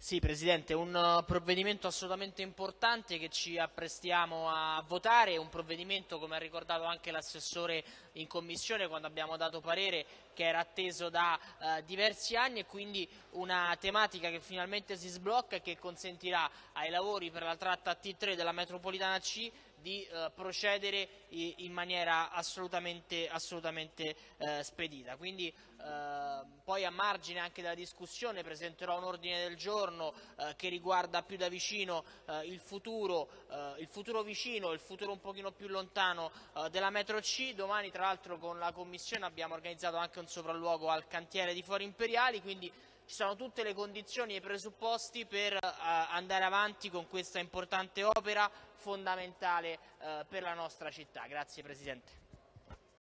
Sì, Presidente, un uh, provvedimento assolutamente importante che ci apprestiamo a votare, un provvedimento, come ha ricordato anche l'assessore in Commissione quando abbiamo dato parere, che era atteso da uh, diversi anni e quindi una tematica che finalmente si sblocca e che consentirà ai lavori per la tratta T3 della metropolitana C di uh, procedere in maniera assolutamente, assolutamente spedita. Quindi, poi a margine anche della discussione presenterò un ordine del giorno eh, che riguarda più da vicino eh, il, futuro, eh, il, futuro, vicino, il futuro un pochino più lontano eh, della metro C. Domani tra l'altro con la Commissione abbiamo organizzato anche un sopralluogo al cantiere di Fori Imperiali, quindi ci sono tutte le condizioni e i presupposti per uh, andare avanti con questa importante opera fondamentale uh, per la nostra città. Grazie Presidente.